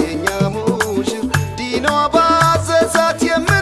የኛ ሙሽር ዲኗ ባዘዛት የም